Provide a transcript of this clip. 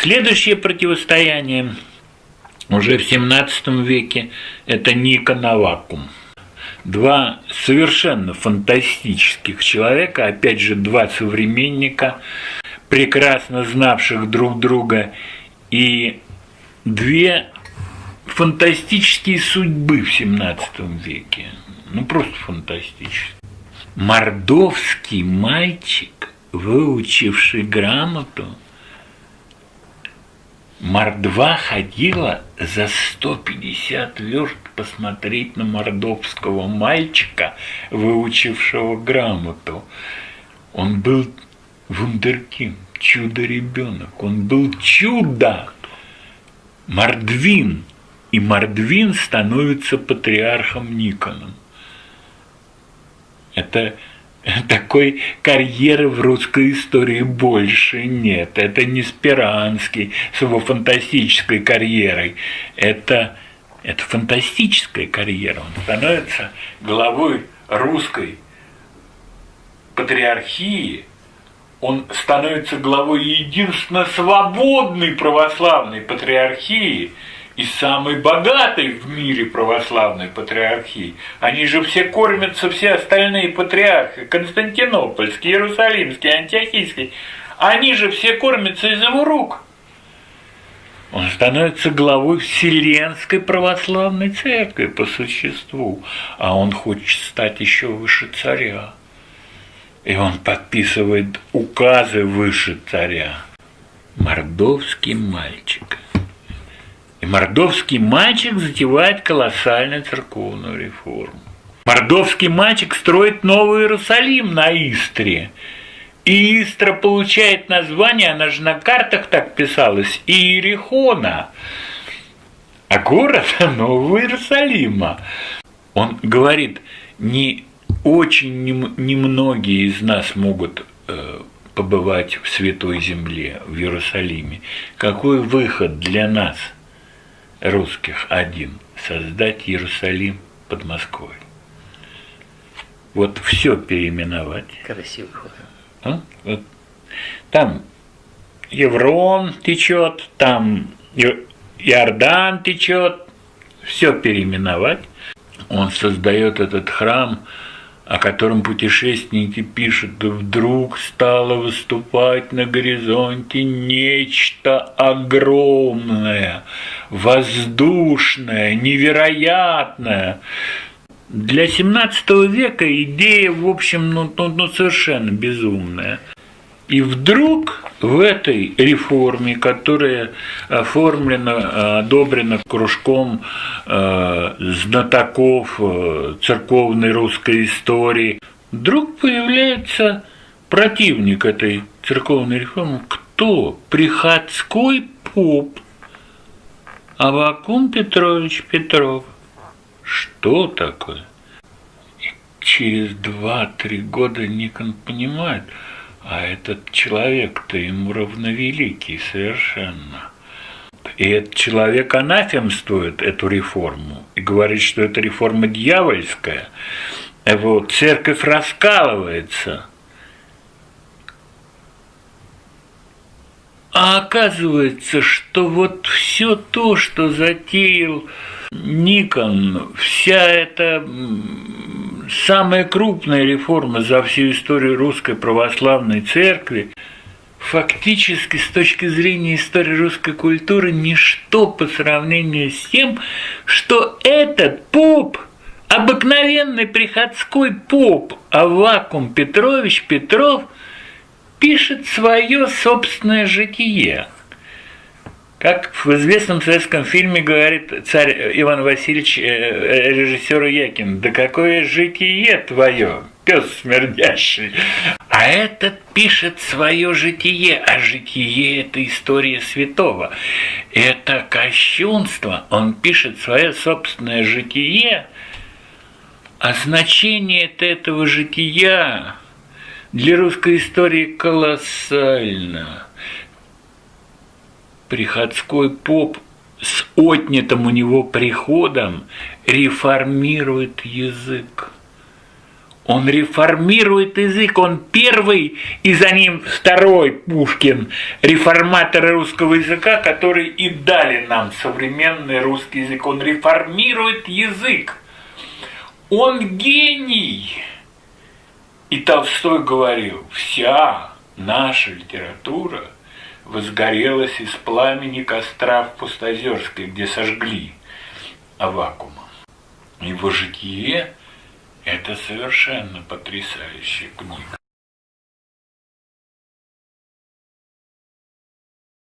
Следующее противостояние уже в 17 веке – это Никон Авакум. Два совершенно фантастических человека, опять же, два современника, прекрасно знавших друг друга, и две фантастические судьбы в 17 веке. Ну, просто фантастические. Мордовский мальчик, выучивший грамоту, Мордва ходила за 150 верст посмотреть на мордовского мальчика, выучившего грамоту. Он был вундеркинд, чудо-ребенок, он был чудо. Мордвин, и Мордвин становится патриархом Никоном. Это такой карьеры в русской истории больше нет. Это не Спиранский с его фантастической карьерой. Это, это фантастическая карьера. Он становится главой русской патриархии, он становится главой единственно свободной православной патриархии – и самой богатой в мире православной патриархии. Они же все кормятся, все остальные патриархи, Константинопольский, Иерусалимский, Антиохийский, они же все кормятся из его рук. Он становится главой Вселенской православной церкви по существу, а он хочет стать еще выше царя. И он подписывает указы выше царя. Мордовский мальчик – и мордовский мальчик затевает колоссальную церковную реформу. Мордовский мальчик строит Новый Иерусалим на Истре. И Истра получает название, она же на картах так писалась, Иерихона. А город Нового Иерусалима. Он говорит, не очень немногие из нас могут э, побывать в Святой Земле, в Иерусалиме. Какой выход для нас – русских один – создать Иерусалим под Москвой. Вот все переименовать. Красивый ход. А? Вот. Там Еврон течет, там Иордан течет, все переименовать. Он создает этот храм – о котором путешественники пишут, вдруг стало выступать на горизонте нечто огромное, воздушное, невероятное. Для XVII века идея, в общем, ну, ну, ну совершенно безумная. И вдруг в этой реформе, которая оформлена, одобрена кружком э, знатоков э, церковной русской истории, вдруг появляется противник этой церковной реформы. Кто? Приходской поп Авакум Петрович Петров. Что такое? И через два-три года Никон понимает – а этот человек-то ему равновеликий совершенно. И этот человек анафемствует эту реформу и говорит, что это реформа дьявольская. Вот, церковь раскалывается. А оказывается, что вот все то, что затеял Никон, вся эта самая крупная реформа за всю историю русской православной церкви, фактически с точки зрения истории русской культуры ничто по сравнению с тем, что этот поп, обыкновенный приходской поп Авакум Петрович Петров пишет свое собственное житие – как в известном советском фильме говорит царь Иван Васильевич э, режиссеру Якин, да какое житие твое, пес смердящий. А этот пишет свое житие, а житие – это история святого. Это кощунство, он пишет свое собственное житие, а значение этого жития для русской истории колоссально – приходской поп с отнятым у него приходом реформирует язык. Он реформирует язык, он первый, и за ним второй Пушкин, реформаторы русского языка, которые и дали нам современный русский язык. Он реформирует язык. Он гений. И Толстой говорил, вся наша литература возгорелась из пламени костра в Пустозерской, где сожгли Авакума. Его житие – это совершенно потрясающая книга.